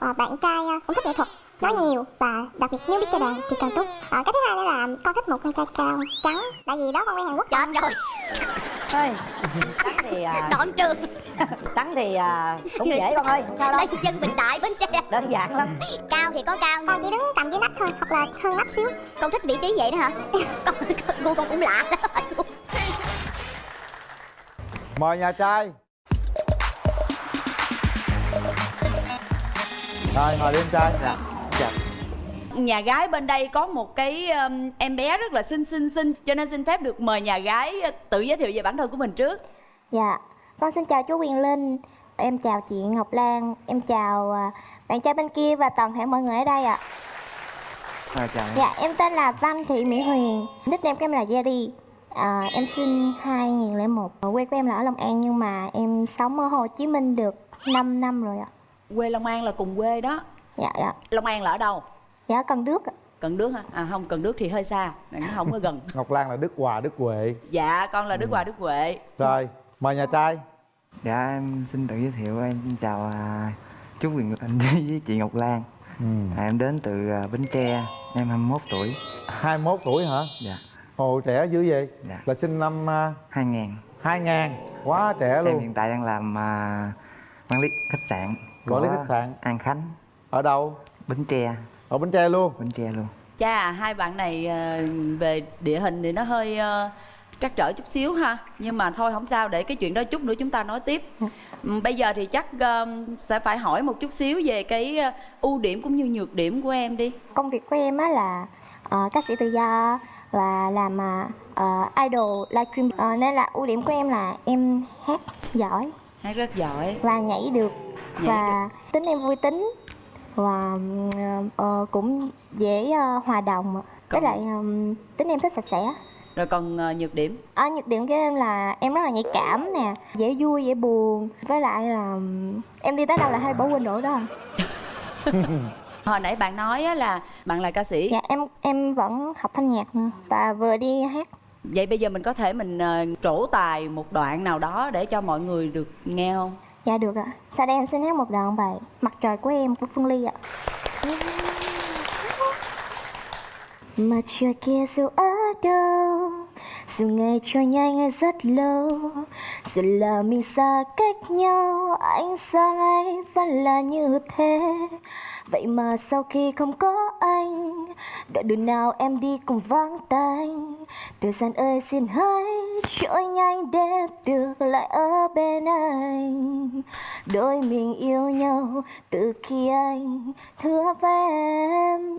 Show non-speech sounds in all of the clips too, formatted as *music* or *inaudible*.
một à, bạn trai à, cũng thích nghệ thuật nói nhiều và đặc biệt nếu biết chơi đàn thì càng tốt. À, cái thứ hai nữa là con thích một con trai cao trắng tại vì đó con quen hàn quốc chết rồi. Thôi trắng thì à, đoạn trường *laughs* trắng thì à, cũng dễ con ơi sao đâu. Đây dân bình đại bến tre đơn giản lắm. Cao thì có cao con chỉ đứng tầm dưới nách thôi hoặc là hơn nách xíu. Con thích vị trí vậy đó hả? *laughs* Con gu con cũng lạ. Đó mời nhà trai rồi ngồi đi em trai. Dạ dạ. Nhà gái bên đây có một cái um, em bé rất là xinh xinh xinh cho nên xin phép được mời nhà gái uh, tự giới thiệu về bản thân của mình trước. Dạ. Con xin chào chú Quyền Linh. Em chào chị Ngọc Lan. Em chào à, bạn trai bên kia và toàn thể mọi người ở đây ạ. À, chào em. dạ em tên là Văn Thị Mỹ Huyền. Nickname của em là Jerry. À, em sinh 2001 quê của em là ở Long An nhưng mà em sống ở Hồ Chí Minh được 5 năm rồi ạ quê long an là cùng quê đó. Dạ dạ. Long an là ở đâu? Dạ Cần Đước ạ. Cần đước hả? À không cần đước thì hơi xa nó không có gần. *laughs* Ngọc lan là đức hòa đức huệ. Dạ con là đức hòa đức huệ. Rồi mời nhà trai. Dạ em xin tự giới thiệu em. Chào à, chú Quyền Linh *laughs* với chị Ngọc Lan. ừ. À, em đến từ à, Bến Tre, em 21 tuổi. 21 tuổi hả? Dạ, ồ trẻ dữ vậy? Dạ. là sinh năm uh, 2000. 2000 quá trẻ Em luôn. hiện tại đang làm à, quản lý khách sạn. Quản lý khách sạn. An Khánh, ở đâu? Bến Tre, ở bến tre luôn. Bến Tre luôn. cha hai bạn này ờ, về địa hình thì nó hơi ờ, trắc trở chút xíu ha. Nhưng mà thôi không sao để cái chuyện đó chút nữa chúng ta nói tiếp. Bây giờ thì chắc ờ, sẽ phải hỏi một chút xíu về cái ưu điểm cũng như nhược điểm của em đi. Công việc của em á là ờ, ca sĩ tự do và làm uh, idol livestream Ờ, nên là ưu điểm của em là em hát giỏi. Hát rất giỏi. Và nhảy được và tính em vui tính. Và ờ, cũng dễ ờ, hòa đồng với lại ừm, tính em thích sạch sẽ. Rồi còn ờ, nhược điểm? Ở nhược điểm của em là em rất là nhạy cảm nè dễ vui dễ buồn. Với lại là em đi tới đâu là hay bỏ quên đồ đó. *laughs* Hồi nãy bạn nói là bạn là ca sĩ. Dạ em em vẫn học thanh nhạc nữa và vừa đi hát. Vậy bây giờ mình có thể mình ờ, trổ tài một đoạn nào đó để cho mọi người được nghe không dạ được ạ. Sau đây em sẽ hát một đoạn bài mặt trời của em của phương ly ạ. Mặt trời kia dù ở đâu, Dù ngày trôi nhanh hay rất lâu, Dù là mình xa cách nhau, Ánh sáng ấy vẫn là như thế. Vậy mà sau khi không có anh, Đoạn đường nào em đi cũng vắng tanh? Thời gian ơi, xin hãy trôi nhanh để được lại ở bên anh. Đôi mình yêu nhau từ khi anh hứa với em.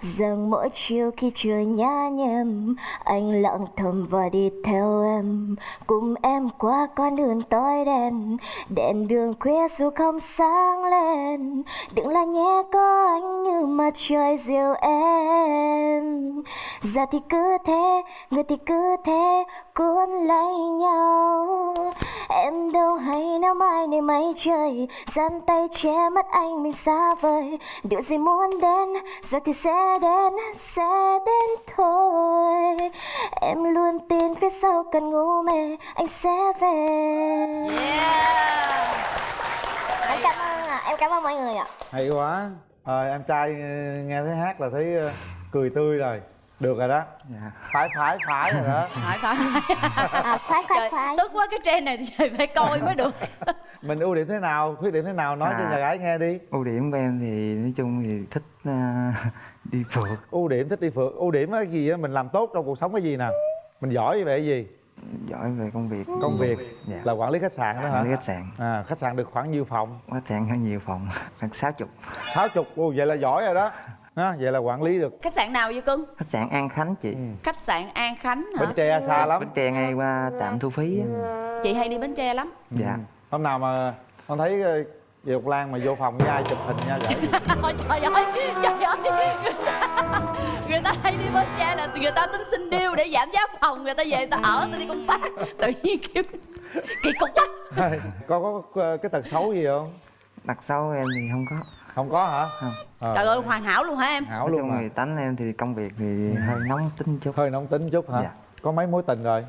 Rằng mỗi chiều khi trời nhá nhem, Anh lặng thầm và đi theo em. Cùng em qua con đường tối đen, Đèn đường khuya dù không sáng lên. Đừng là nhé có anh như mặt trời dịu em. Giờ thì cứ thế, người thì cứ thế cuốn lấy nhau. Em đâu hay nếu mai này mây trời Giang tay che mắt anh mình xa vời. Điều gì muốn đến giờ thì sẽ đến, sẽ đến thôi. Em luôn tin phía sau cần ngủ mê anh sẽ về. Yeah em cảm ơn mọi người ạ. Hay quá. Ờ, em trai nghe thấy hát là thấy ờ, cười tươi rồi. Được rồi đó. Dạ. phái phái phái rồi đó. *laughs* Phải phải à, khoái Trời, khoái tức quá cái trend này trời phải coi mới được. *laughs* Mình ưu điểm thế nào? Khuyết điểm thế nào? Nói cho À. nhà gái nghe đi. Ưu điểm của em thì nói chung thì thích à, đi phượt, ưu điểm thích đi phượt. Ưu điểm cái gì á mình làm tốt trong cuộc sống cái gì nào mình giỏi về cái gì giỏi về công việc. công việc Dạ. là quản lý khách sạn đó hả Quản lý khách sạn. à, khách sạn được khoảng nhiêu phòng Khách sạn có nhiều phòng, *laughs* khoảng 60. sáu chục Ồ, vậy là giỏi rồi đó ha, vậy là quản lý được khách sạn nào vậy cưng Khách sạn An Khánh chị. khách sạn an khánh hả bến tre xa lắm Bến Tre ngay qua trạm thu phí. á. chị hay đi bến tre lắm Dạ. hôm nào mà con thấy Diệp Ngọc Lan mà vô phòng với ai chụp hình nha gửi *laughs* Ôi, trời ơi trời ơi. Người ta, người ta hay đi bến tre là người ta tính xin điêu để giảm giá phòng người ta về người ta ở người ta đi công tác. Tự nhiên kêu kỳ cục quá con có cái tật xấu gì không? Đặc xấu em thì không có. không có hả? Không. Ờ, trời ơi hoàn hảo luôn hả em? Hảo Nói luôn chung mà thì tánh em thì công việc thì hơi nóng tính chút. hơi nóng tính chút hả? Dạ. có mấy mối tình rồi?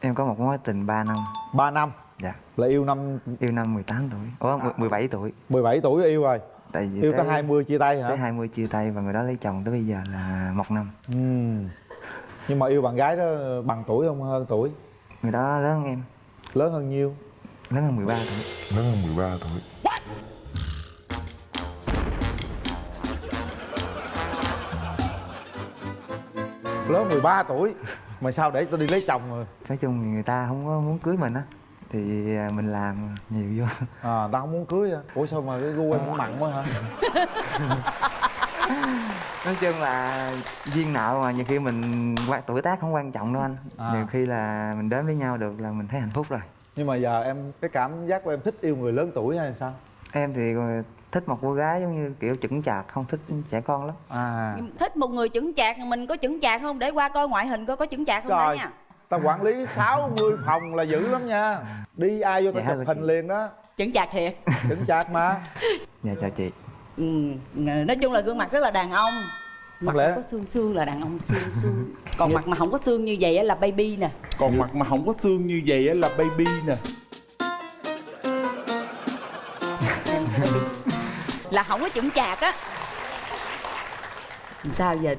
Em có một mối tình 3 năm. 3 năm Dạ. là yêu năm Yêu năm 18 tuổi. Ủa, 17 tuổi. 17 tuổi yêu rồi. Tại vì yêu tới 20 chia tay hả? tới 20 chia tay và người đó lấy chồng tới bây giờ là một năm. Ừ. nhưng mà yêu bạn gái đó bằng tuổi không? Hơn tuổi? Người đó lớn hơn em. Lớn hơn nhiêu? Lớn hơn 13 tuổi. Lớn hơn 13 tuổi. Lớn 13 tuổi? Mà sao để tôi đi lấy chồng rồi? Nói chung thì người ta không có muốn cưới mình á thì à, mình làm nhiều vô. À tao không muốn cưới à ủa sao mà cái gu em cũng mặn quá hả? *laughs* Nói chung là duyên nợ mà nhiều khi mình quan tuổi tác không quan trọng đâu anh. À. nhiều khi là mình đến với nhau được là mình thấy hạnh phúc rồi. Nhưng mà giờ em cái cảm giác của em thích yêu người lớn tuổi hay sao? Em thì thích một cô gái giống như kiểu chững chạc không thích trẻ con lắm. À. Thích một người chững chạc mình có chững chạc không? Để qua coi ngoại hình coi có chững chạc không đã Trời. nha tao quản lý 60 phòng là dữ lắm nha. Đi ai vô tao Dạ, chụp hình chị. liền đó. Chững chạc thiệt. Chững chạc mà. Dạ chào chị. Ừ, nói chung là gương mặt rất là đàn ông. Mặt lẽ- có xương xương là đàn ông xương xương. Còn mặt mà không có xương như vậy á là baby nè. Còn mặt mà không có xương như vậy á là baby nè. Là không có chững chạc á sao giờ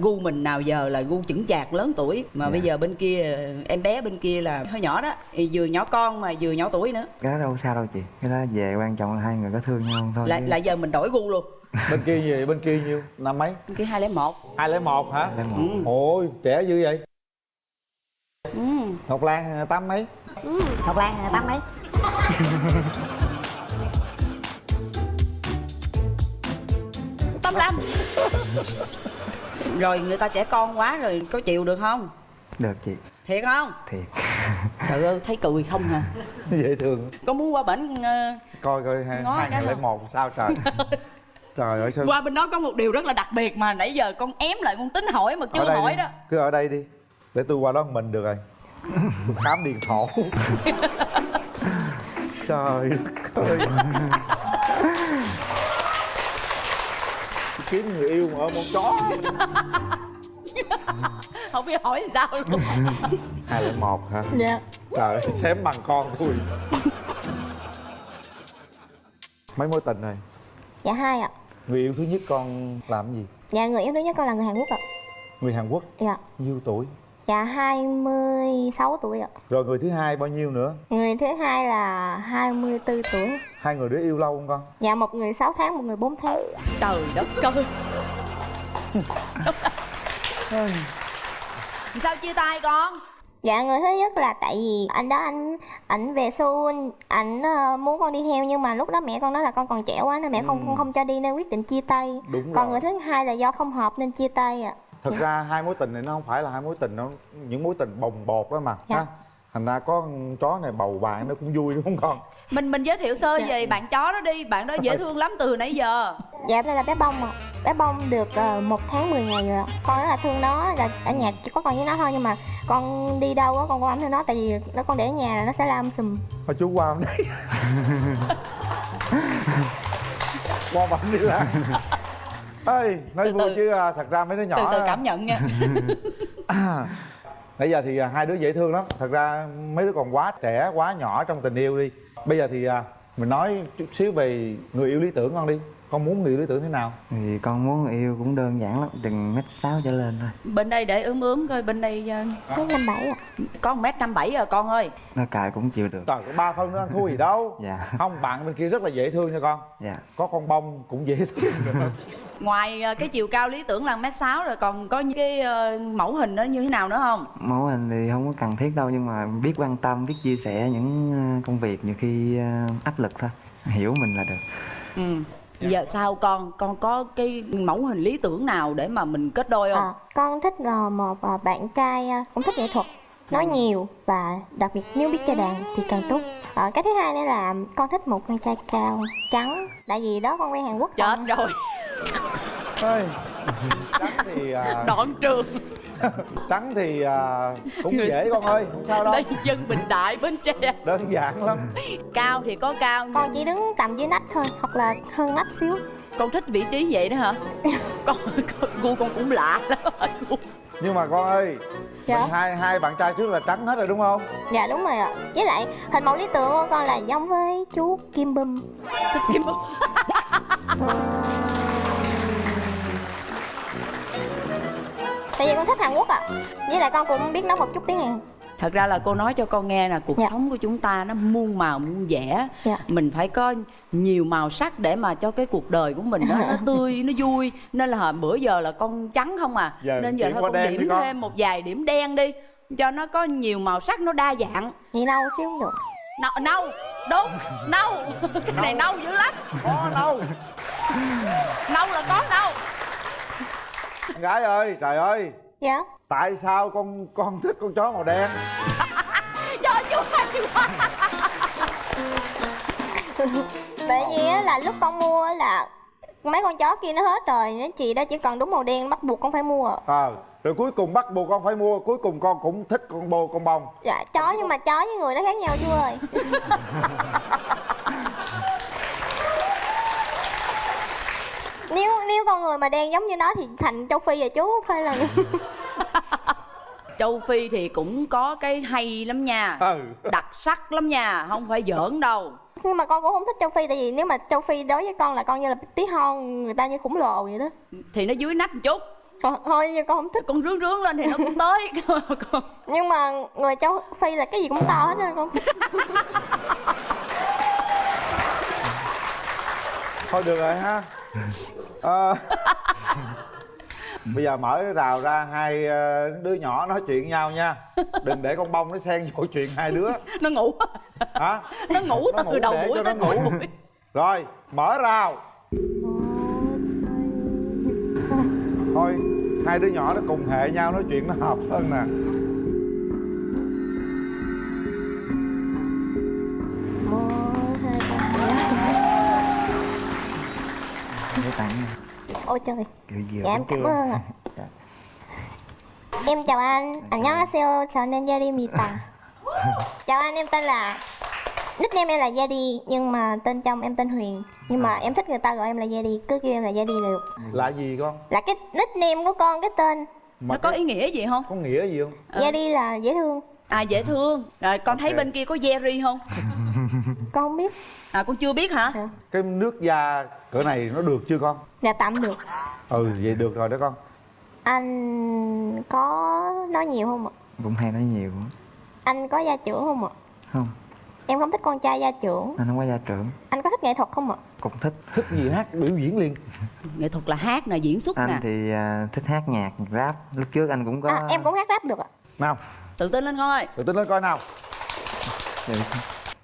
gu mình nào giờ là gu chững chạc lớn tuổi? Mà Dạ. bây giờ bên kia em bé bên kia là hơi nhỏ đó thì vừa nhỏ con mà vừa nhỏ tuổi nữa. Cái đó đâu sao đâu chị cái đó về quan trọng là hai người có thương nhau không thôi lại chứ- lại giờ mình đổi gu luôn. Bên kia gì bên kia nhiêu? Năm mấy? Bên kia hai lẻ một. hai lẻ một hả? Lấy một. Ừ. ôi trẻ dữ vậy. Ừ. ngọc lan tám mấy? Ngọc Lan à, tám mấy *laughs* tám lăm. Rồi người ta trẻ con quá rồi có chịu được không? Được chị. Thiệt không? Thiệt. Trời ơi thấy cười không hả? Dễ thương. Có muốn qua bển ờ, coi coi hai ngàn lẻ một sao trời? *laughs* Trời ơi sao qua bên đó có một điều rất là đặc biệt mà nãy giờ con ém lại con tính hỏi mà chưa hỏi đi. đó. Cứ ở đây đi. Để tôi qua đó một mình được rồi. Khám điện thổ *laughs* trời ơi *laughs* kiếm người yêu mà ở một chó. *laughs* Không biết hỏi sao luôn. *laughs* Hai lẻ một hả? Dạ. Trời ơi xém bằng con tôi. Mấy mối tình rồi dạ hai ạ. Người yêu thứ nhất con làm cái gì? Dạ người yêu thứ nhất con là người hàn quốc ạ. Người hàn quốc? Dạ. Nhiêu tuổi dạ 26 tuổi ạ. Rồi người thứ hai bao nhiêu nữa? Người thứ hai là 24 tuổi. Hai người đó yêu lâu không con? Dạ một người 6 tháng một người 4 tháng. Trời đất ơi. *laughs* Sao chia tay con? Dạ người thứ nhất là tại vì anh đó anh ảnh về Seoul ảnh ờ, muốn con đi theo nhưng mà lúc đó mẹ con nói là con còn trẻ quá nên mẹ không không, không cho đi nên quyết định chia tay. Đúng Còn rồi. người thứ hai là do không hợp nên chia tay ạ. Thật ra hai mối tình này nó không phải là hai mối tình nó những mối tình bồng bột đó mà Dạ. ha thành ra có con chó này bầu bạn nó cũng vui đúng không con mình mình giới thiệu sơ Dạ. về bạn chó đó đi bạn đó dễ thương lắm từ nãy giờ Dạ đây là bé bông ạ. Bé bông được uh, 1 tháng 10 ngày rồi ạ. Con rất là thương nó là ở nhà chỉ có con với nó thôi nhưng mà con đi đâu á con quan tâm nó tại vì nó con để ở nhà là nó sẽ la um sùm. thôi chú qua đây *laughs* qua bảnh đi ra *laughs* ơi nói Từ vui từ. chứ à, thật ra mấy đứa nhỏ từ từ cảm nhận nha. *laughs* Nãy giờ thì à, hai đứa dễ thương lắm. Thật ra mấy đứa còn quá trẻ, quá nhỏ trong tình yêu đi. Bây giờ thì à, mình nói chút xíu về người yêu lý tưởng con đi. Con muốn người yêu lý tưởng thế nào? thì con muốn người yêu cũng đơn giản lắm đừng mét sáu trở lên thôi. Bên đây để ướm ướm coi bên đây Mấy năm bảy một mét năm bảy rồi con ơi. Nó cài cũng chịu được. Trời, có ba phân nữa ăn thua gì đâu. *laughs* Dạ. Không, bạn bên kia rất là dễ thương nha con. Dạ. Có con bông cũng dễ thương *laughs* ngoài ờ, cái chiều cao lý tưởng là mét sáu rồi còn có những cái ờ, mẫu hình nó như thế nào nữa không? Mẫu hình thì không có cần thiết đâu nhưng mà biết quan tâm biết chia sẻ những ờ, công việc nhiều khi áp lực thôi hiểu mình là được. Ừ. Giờ sao con con có cái mẫu hình lý tưởng nào để mà mình kết đôi không? À, con thích ờ, một bạn trai cũng thích nghệ thuật nói nhiều và đặc biệt nếu biết chơi đàn thì càng tốt. Ờ, cái thứ hai nữa là con thích một con trai cao trắng tại vì đó con quen Hàn Quốc chết rồi Trắng thì à, đoạn trường. trắng thì à, cũng dễ con ơi Không sao đâu. Đây dân bình đại bến tre. Đơn giản lắm. Cao thì có cao con chỉ đứng tầm dưới nách thôi hoặc là hơn nách xíu. Con thích vị trí vậy đó hả? *laughs* Con, con gu con cũng lạ lắm. Nhưng mà con ơi Dạ. mình hai hai bạn trai trước là trắng hết rồi đúng không? dạ đúng rồi ạ. Với lại hình mẫu lý tưởng của con là giống với chú Kim Bum. Kim *laughs* tại vì con thích hàn quốc ạ. Với lại con cũng biết nấu một chút tiếng hàn. Thật ra là cô nói cho con nghe là cuộc Dạ. sống của chúng ta nó muôn màu muôn vẻ. Dạ. mình phải có nhiều màu sắc để mà cho cái cuộc đời của mình nó, nó *laughs* tươi nó vui. Nên là hồi bữa giờ là con trắng không à. Giờ nên giờ thôi con điểm con. thêm một vài điểm đen đi cho nó có nhiều màu sắc nó đa dạng. Nhị nâu xíu cũng được. Nâu nâu đúng nâu cái này nâu dữ lắm. Có đâu nâu là có nâu gái ơi trời ơi. Dạ. Tại sao con con thích con chó màu đen? *laughs* Trời chú hay quá tại vì á là lúc con mua á là mấy con chó kia nó hết rồi nó chị đó chỉ còn đúng màu đen bắt buộc con phải mua. Ờ rồi cuối cùng bắt buộc con phải mua cuối cùng con cũng thích con bồ con bông. Dạ chó nhưng mà chó với người nó khác nhau chú ơi *laughs* nếu nếu con người mà đen giống như nó thì thành châu phi rồi chú không phải là *laughs* châu phi thì cũng có cái hay lắm nha. Ừ. Đặc sắc lắm nha không phải giỡn đâu. Nhưng mà con cũng không thích châu phi tại vì nếu mà châu phi đối với con là con như là tí hon người ta như khủng lồ vậy đó. Thì nó dưới nách một chút. Còn thôi nhưng con không thích. Con rướng rướng lên thì nó cũng tới. *laughs* Nhưng mà người châu phi là cái gì cũng to hết nên con *laughs* thôi được rồi ha. Ờ, *laughs* bây giờ mở rào ra hai ờ, đứa nhỏ nói chuyện với nhau nha. Đừng để con bông nó xen vô chuyện hai đứa. Nó ngủ. Hả? Nó ngủ Nó từ ngủ đầu buổi tới ngủ. buổi. Rồi mở rào. Thôi hai đứa nhỏ nó cùng hệ nhau nói chuyện nó hợp hơn nè ôi trời. Dạ em cảm ơn ạ. *laughs* Em chào anh. Anh nhớ seo chào nên gia Jerry Mita *laughs* chào anh em tên là nickname em là gia đi nhưng mà tên trong em tên Huyền. Nhưng mà em thích người ta gọi em là gia đi cứ kêu em là Jerry là được. Là gì con? Là cái nickname của con cái tên. Mà nó có ý nghĩa gì không? Có nghĩa gì không? Gia đi là dễ thương à dễ thương. Rồi con thấy Ok. bên kia có Jerry không? *laughs* Con không biết. À con chưa biết hả? Cái nước da cỡ này nó được chưa con? Là tạm được. Ừ vậy được rồi đó con. Anh có nói nhiều không ạ? Cũng hay nói nhiều anh có gia trưởng không ạ? Không. Em không thích con trai gia trưởng. Anh không có gia trưởng. Anh có thích nghệ thuật không ạ? Cũng thích. Thích gì hát? Biểu diễn liền. *laughs* Nghệ thuật là hát nè diễn xuất nè. anh thì à, thích hát nhạc rap. Lúc trước anh cũng có à, em cũng hát rap được ạ. Nào tự tin lên con ơi tự tin lên coi nào.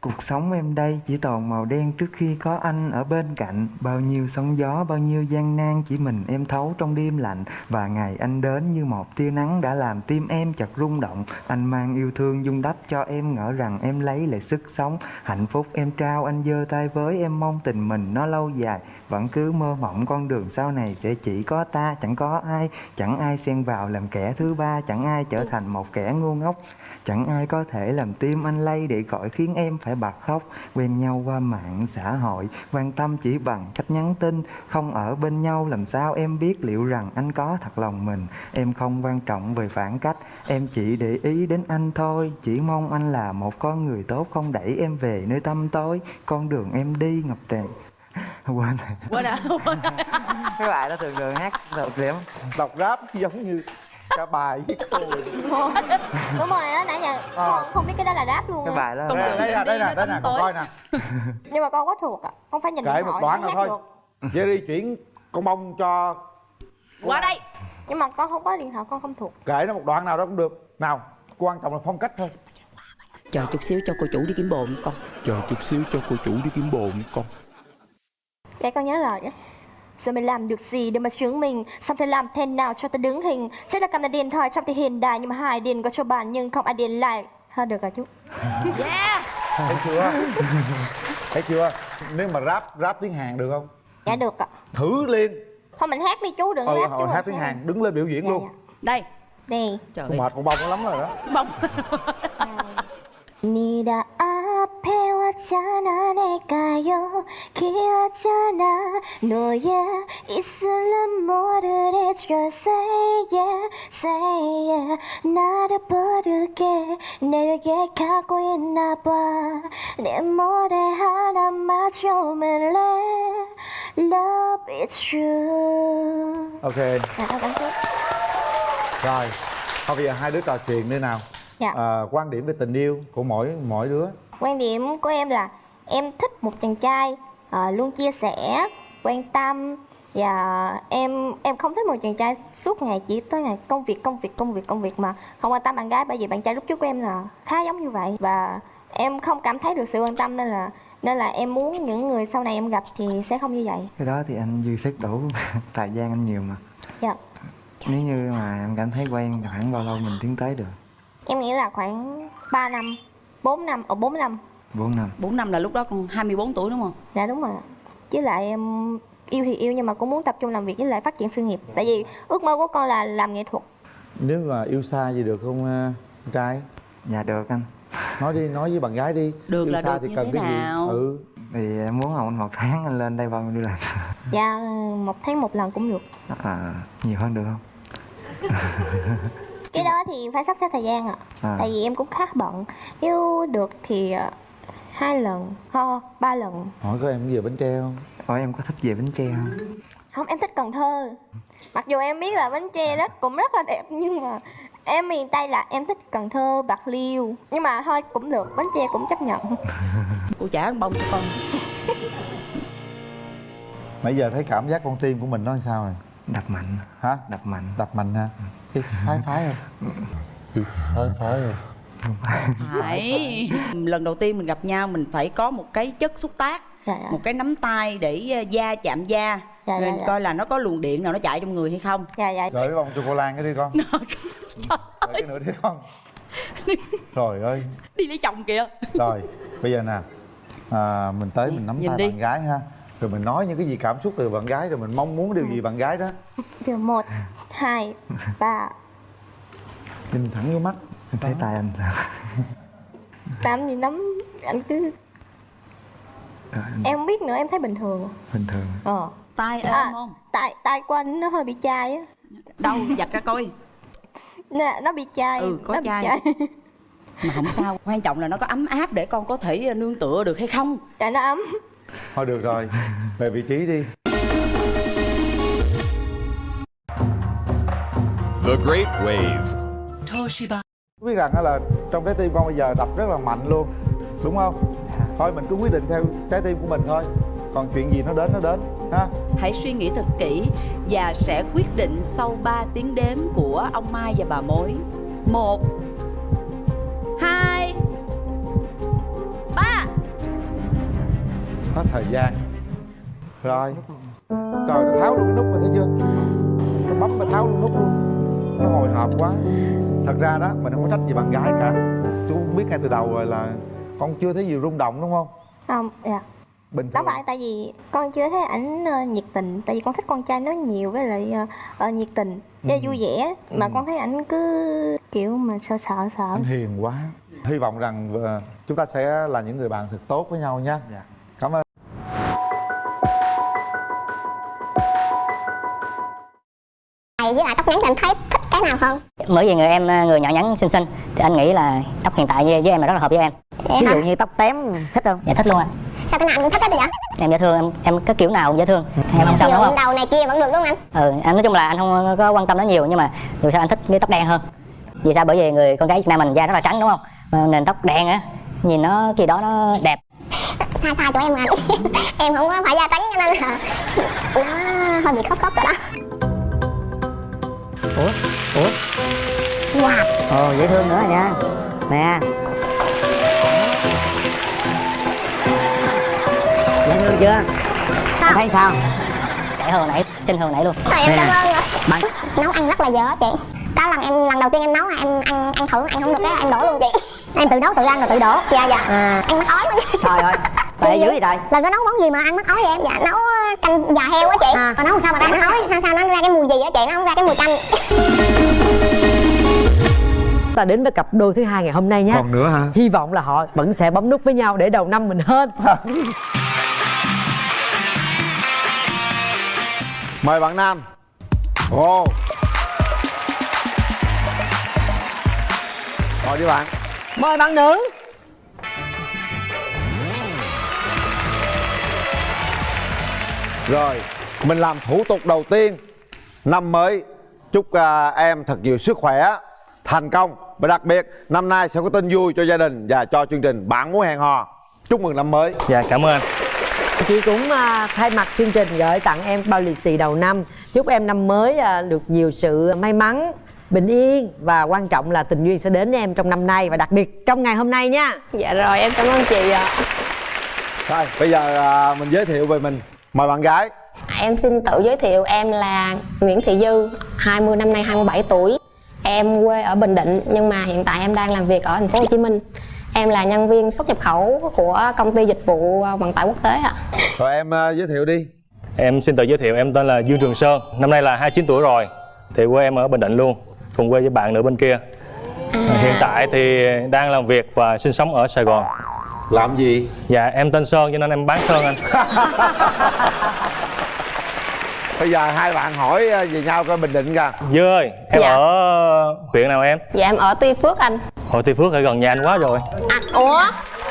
Cuộc sống em đây chỉ toàn màu đen trước khi có anh ở bên cạnh. Bao nhiêu sóng gió, bao nhiêu gian nan chỉ mình em thấu trong đêm lạnh. Và ngày anh đến như một tia nắng đã làm tim em chợt rung động. Anh mang yêu thương dung đắp cho em ngỡ rằng em lấy lại sức sống. Hạnh phúc em trao anh giơ tay với em mong tình mình nó lâu dài. Vẫn cứ mơ mộng con đường sau này sẽ chỉ có ta chẳng có ai. Chẳng ai xen vào làm kẻ thứ ba Chẳng ai trở thành một kẻ ngu ngốc. Chẳng ai có thể làm tim anh lay để gọi khiến em phải bật khóc Quen nhau qua mạng xã hội Quan tâm chỉ bằng cách nhắn tin Không ở bên nhau làm sao em biết liệu rằng anh có thật lòng mình? Em không quan trọng về phản cách Em chỉ để ý đến anh thôi Chỉ mong anh là một con người tốt Không đẩy em về nơi tăm tối Con đường em đi ngập tràn. *laughs* Quên rồi. Quên à quên à. Cái bài đó thường thường hát thật lắm đọc rap giống như cả bài với cô *laughs* đúng rồi đó nãy giờ con không biết cái đó là rap luôn Cái á. bài đó là nhận. đây nè đây nè Đi đây nè con coi nè. *laughs* nhưng mà con có thuộc ạ con phải nhìn kể một đoạn mới nữa thôi. đi chuyển con bông cho qua đây. Nhưng mà con không có điện thoại con không thuộc. Kể nó một đoạn nào đó cũng được. Nào quan trọng là phong cách thôi. Chờ chút xíu cho cô chủ đi kiếm bồn con. Chờ chút xíu cho cô chủ đi kiếm bồn con. Để con nhớ lời nhé Giờ mày làm được gì để mà chứng minh Xong thì làm thế nào cho ta đứng hình? Chắc là cầm là điện thoại trong thì hiện đại Nhưng mà hai điện có cho bạn nhưng không ai điện lại. Ha được rồi chú. *laughs* Yeah! Thấy chưa? Thấy chưa? Nếu mà rap rap tiếng hàn được không? Dạ được ạ. Thử liền. Thôi mình hát đi chú đừng ừ rap chú hồi ạ. hát tiếng hàn đứng lên biểu diễn Dạ, luôn. dạ. đây. Đây trời mệt con bông lắm rồi đó. Bông *laughs* 네가 앞에 왔잖아 내가요 기억잖아 너의 있을란 뭐를 해줘 say yeah say yeah 나를 부르게 내게 가고 있나 봐내 머리 하나 맞춰을래 love is true ok à, đó, bạn trước. rồi thôi bây giờ hai đứa trò chuyện đi nào Dạ. à, quan điểm về tình yêu của mỗi mỗi đứa. Quan điểm của em là em thích một chàng trai ờ, luôn chia sẻ quan tâm. Và em em không thích một chàng trai suốt ngày chỉ tới ngày công việc công việc công việc công việc mà không quan tâm bạn gái. Bởi vì bạn trai lúc trước của em là khá giống như vậy. Và em không cảm thấy được sự quan tâm nên là nên là em muốn những người sau này em gặp thì sẽ không như vậy. Cái đó thì anh dư sức đủ *laughs* thời gian anh nhiều mà. Dạ. Nếu như mà em cảm thấy quen thì khoảng bao lâu mình tiến tới được em nghĩ là khoảng 3 năm 4 năm ở 4 năm. 4 năm. 4 năm là lúc đó con 24 tuổi đúng không? Dạ đúng rồi. Ạ. Với lại em yêu thì yêu nhưng mà cũng muốn tập trung làm việc với lại phát triển sự nghiệp. Tại vì ước mơ của con là làm nghệ thuật. Nếu mà yêu xa gì được không con trai? Dạ được anh. Nói đi nói với bạn gái đi. Được yêu là xa được thì như cần thế cái nào? gì ừ. Thì em muốn anh một tháng anh lên đây bao nhiêu lần Dạ một tháng một lần cũng được. À, nhiều hơn được không *laughs* Cái đó thì phải sắp xếp thời gian ạ. À. Tại vì em cũng khá bận. Nếu được thì ờ, hai lần, ho, ba lần. Hỏi có em về bánh tre không? Ủa em có thích về Bến Tre không? Không em thích Cần Thơ. Mặc dù em biết là Bến Tre rất cũng rất là đẹp Nhưng mà em miền Tây là em thích Cần Thơ, Bạc Liêu. Nhưng mà thôi cũng được, Bến Tre cũng chấp nhận. *laughs* Cô trả ăn bông cho con. Nãy giờ thấy cảm giác con tim của mình nó sao này? Đập mạnh. Hả? Đập mạnh. Đập mạnh ha Cái phái phái rồi. Phái phái rồi. Phải. Lần đầu tiên mình gặp nhau mình phải có một cái chất xúc tác Dạ, dạ. một cái nắm tay để ờ, da chạm da. Dạ, rồi dạ, dạ. coi là nó có luồng điện nào nó chạy trong người hay không. Dạ dạ. Gửi cái bông cho cô Lan cái đi con. Gửi cái nữa đi con. Trời ơi. Đi lấy chồng kìa. Rồi bây giờ nè à, mình tới mình nắm Nhìn tay đi. bạn gái ha. Rồi mình nói những cái gì cảm xúc từ bạn gái rồi mình mong muốn điều gì bạn gái đó. Điều một, hai, ba. Nhìn thẳng vô mắt Em thấy tay anh sao? Làm gì nắm anh cứ anh Em không biết nữa em thấy bình thường. Bình thường. Ờ. Tay êm à, không? tay tay của anh nó hơi bị chai á. Đâu dạch ra coi. Nè nó bị chai Ừ, có nó bị chai. mà không sao quan trọng là nó có ấm áp để con có thể nương tựa được hay không? Chai nó ấm. Thôi được rồi về vị trí đi The Great Wave. biết rằng là trong trái tim con bây giờ đập rất là mạnh luôn. Đúng không? Thôi mình cứ quyết định theo trái tim của mình thôi. Còn chuyện gì nó đến nó đến ha? Hãy suy nghĩ thật kỹ và sẽ quyết định sau 3 tiếng đếm của ông Mai và bà Mối. Một hai ba. Hết thời gian. Rồi. Trời nó tháo luôn cái nút mà thấy chưa? Cái bấm mà tháo luôn nút luôn nó hồi hộp quá. Thật ra đó mình không có trách gì bạn gái cả. Chú biết ngay từ đầu rồi là con chưa thấy gì rung động đúng không? Không dạ. Bình đó thường. phải tại vì con chưa thấy ảnh ờ, nhiệt tình. Tại vì con thích con trai nói nhiều với lại ờ, ờ, nhiệt tình. Với vui vẻ. Mà con thấy ảnh cứ kiểu mà sợ sợ sợ. Anh hiền quá. Hy vọng rằng ờ, chúng ta sẽ là những người bạn thật tốt với nhau nha. Dạ. cảm ơn. Này với lại tóc ngắn thì anh thấy cái nào hơn bởi vì người em người nhỏ nhắn xinh xinh thì anh nghĩ là tóc hiện tại với, với em là rất là hợp với em. Vậy ví hả? dụ như tóc tém thích không? Dạ thích luôn anh. Sao cái nào anh cũng thích hết rồi vậy? em dễ thương em em cái kiểu nào cũng dễ thương. Em không sao đúng không đầu này kia vẫn được đúng không anh? ừ anh nói chung là anh không có quan tâm nó nhiều nhưng mà dù sao anh thích cái tóc đen hơn. Vì sao? Bởi vì người con gái Việt Nam mình da rất là trắng đúng không? Mà nền tóc đen á nhìn nó kỳ đó nó đẹp. Sai sai chỗ em anh. *laughs* Em không có phải da trắng cho nên là Nó hơi bị khóc khóc rồi đó ủa? Ủa? Wow ồ dễ thương nữa nha. Nè. Dễ thương chưa? Sao? Thấy sao? Hơn hồi nãy hơn hồi nãy luôn. Thôi em cảm ơn Bạn Nấu ăn rất là dở chị. Có lần em lần đầu tiên em nấu là em ăn ăn thử ăn không được cái em đổ luôn chị. Em tự nấu tự ăn rồi tự đổ. Dạ dạ. À. Em mắc ói luôn trời ơi. Tệ dữ vậy trời. Lần có nấu món gì mà ăn mắc ói vậy em? Dạ nấu canh giò heo á chị. À. Còn nấu sao mà ra mắc ói? Sao sao nó ra cái mùi gì á chị? Nó không ra cái mùi canh ta đến với cặp đôi thứ hai ngày hôm nay nhé còn nữa hả? Hy vọng là họ vẫn sẽ bấm nút với nhau để đầu năm mình hơn *laughs* mời bạn nam. Ồ mời đi bạn. Mời bạn nữ Rồi, mình làm thủ tục đầu tiên. Năm mới Chúc à, em thật nhiều sức khỏe Thành công. Và đặc biệt năm nay sẽ có tin vui cho gia đình Và cho chương trình Bạn muốn hẹn hò. Chúc mừng năm mới. Dạ cảm ơn chị cũng à, thay mặt chương trình gửi tặng em bao lì xì đầu năm. Chúc em năm mới à, được nhiều sự may mắn bình yên và quan trọng là tình duyên sẽ đến với em trong năm nay và đặc biệt trong ngày hôm nay nha. Dạ rồi em cảm ơn chị ạ. Rồi, bây giờ à, mình giới thiệu về mình Mời bạn gái. Em xin tự giới thiệu em là Nguyễn Thị Dư 20 năm nay 27 tuổi. Em quê ở Bình Định nhưng mà hiện tại em đang làm việc ở thành phố Hồ Chí Minh. Em là nhân viên xuất nhập khẩu của công ty dịch vụ vận tải quốc tế ạ. Rồi em à, giới thiệu đi. Em xin tự giới thiệu em tên là Dương Trường Sơn Năm nay là 29 tuổi rồi. Thì quê em ở Bình Định luôn Cùng quê với bạn nữa bên kia. Hiện tại thì đang làm việc và sinh sống ở Sài Gòn Làm gì? Dạ em tên Sơn cho nên em bán Sơn anh *laughs* Bây giờ hai bạn hỏi à, về nhau coi Bình Định kìa Dư ơi em Dạ. ở huyện nào em? Dạ em ở Tuy Phước anh Hồi Tuy Phước ở gần nhà anh quá rồi Anh, ủa?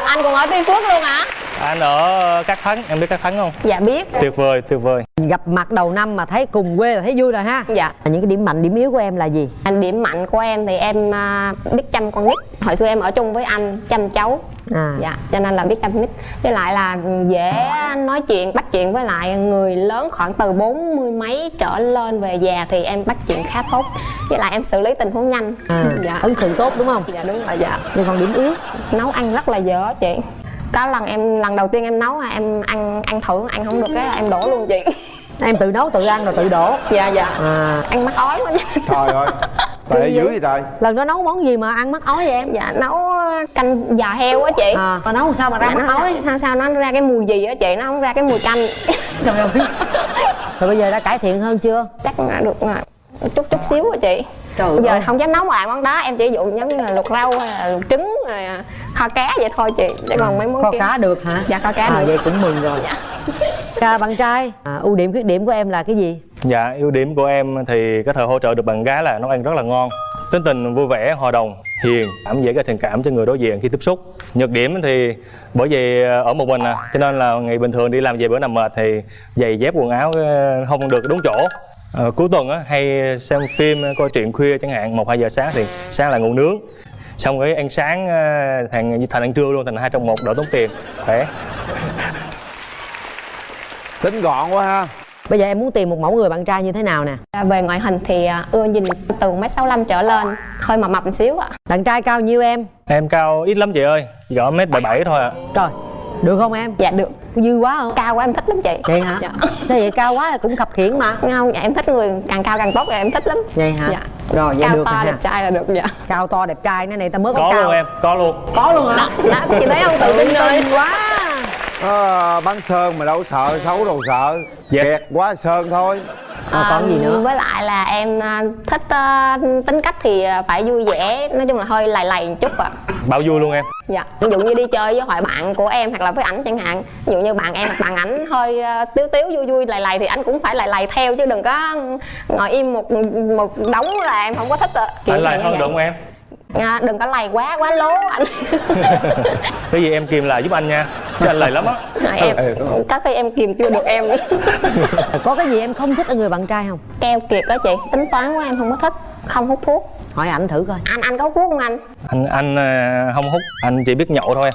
Anh cũng ở Tuy Phước luôn hả? Anh ở Cát Thắng, em biết Cát Thắng không? Dạ biết Tuyệt vời, tuyệt vời gặp mặt đầu năm mà thấy cùng quê là thấy vui rồi ha Dạ những cái điểm mạnh điểm yếu của em là gì Anh điểm mạnh của em thì em à, biết chăm con nít Hồi xưa em ở chung với anh chăm cháu à. Dạ, cho nên là biết chăm con nít Với lại là dễ nói chuyện, bắt chuyện với lại người lớn khoảng từ bốn mươi mấy trở lên về già thì em bắt chuyện khá tốt. Với lại em xử lý tình huống nhanh. À Dạ. ấn tượng tốt đúng không? Dạ đúng rồi dạ. Nhưng còn điểm yếu? Nấu ăn rất là dở chị. Có lần em, lần đầu tiên em nấu à, em ăn ăn thử, ăn không được cái em đổ luôn chị. Em tự nấu tự ăn rồi tự đổ. Dạ dạ. À. Ăn mắc ói quá. Trời ơi Tệ dữ vậy? trời lần đó nấu món gì mà ăn mắc ói vậy em? Dạ nấu canh giò heo á chị. À mà nấu sao mà ra Dạ, mắc ói? sao sao nó ra cái mùi gì á chị, nó không ra cái mùi canh. *laughs* Trời ơi. Rồi bây giờ đã cải thiện hơn chưa? Chắc là được à, chút chút xíu rồi chị. Trời Bây giờ ơi. không dám nấu lại món đó. Em chỉ dụ giống như là luộc rau hay là luộc trứng rồi à, kho cá vậy thôi chị chứ còn mấy món kho kia. cá được hả? Dạ kho cá à, được. vậy cũng mừng rồi. Dạ. à, bạn trai à, ưu điểm khuyết điểm của em là cái gì? Dạ, ưu điểm của em thì có thể hỗ trợ được bạn gái là nấu ăn rất là ngon Tính tình vui vẻ, hòa đồng, hiền, cảm dễ gây thiện cảm cho người đối diện khi tiếp xúc. Nhược điểm thì bởi vì ở một mình à, cho nên là ngày bình thường đi làm về bữa nằm mệt thì giày dép quần áo ờ, không được đúng chỗ. Ờ, cuối tuần á, hay xem phim, coi truyện khuya chẳng hạn, 1-2 giờ sáng thì sáng là ngủ nướng Xong cái ăn sáng ờ, thành thành ăn trưa luôn, thành hai trong một đỡ tốn tiền. Khỏe. Tính gọn quá ha. Bây giờ em muốn tìm một mẫu người bạn trai như thế nào nè? À, về ngoại hình thì à, ưa nhìn từ mét sáu trở lên hơi mập mập một xíu ạ. Bạn trai cao nhiêu em? Em cao ít lắm chị ơi, gõ mét bảy bảy thôi ạ. Trời được không em? Dạ được. Dư quá không? Cao quá em thích lắm chị. Vậy hả? Dạ. sao vậy? Cao quá cũng khập khiễng mà. Không dạ em thích người càng cao càng tốt thì em thích lắm. Vậy hả? Dạ. Rồi vậy cao được to rồi ha. đẹp trai là được dạ. Cao to đẹp trai cái này ta mới có, Có cao. luôn em, có luôn. Có luôn hả? Đó, đó chị thấy không tự tin rồi. Quá. À, Bắn Sơn mà đâu sợ xấu đâu sợ. Yes. Kẹt quá Sơn thôi à, còn gì nữa? Với lại là em à, thích à, tính cách thì à, phải vui vẻ nói chung là hơi lầy lầy một chút ạ. Bao vui luôn em? Dạ ví dụ như đi chơi với hội bạn của em hoặc là với ảnh chẳng hạn. Ví dụ như bạn em hoặc bạn ảnh hơi à, tiếu tiếu vui vui lầy lầy thì anh cũng phải lầy lầy theo chứ đừng có ngồi im một một đống là em không có thích ạ. Kiểu Anh như hơn được không em? à, đừng có lầy quá quá lố anh *laughs* Cái gì em kìm lại giúp anh nha Anh lầy lắm á. Em. Có khi em kìm chưa được em *laughs* có cái gì em không thích ở người bạn trai không? Keo kiệt đó chị. Tính toán của em không có thích. Không hút thuốc. Hỏi ảnh thử coi. Anh anh có hút thuốc không anh? Anh anh à, không hút, anh chỉ biết nhậu thôi.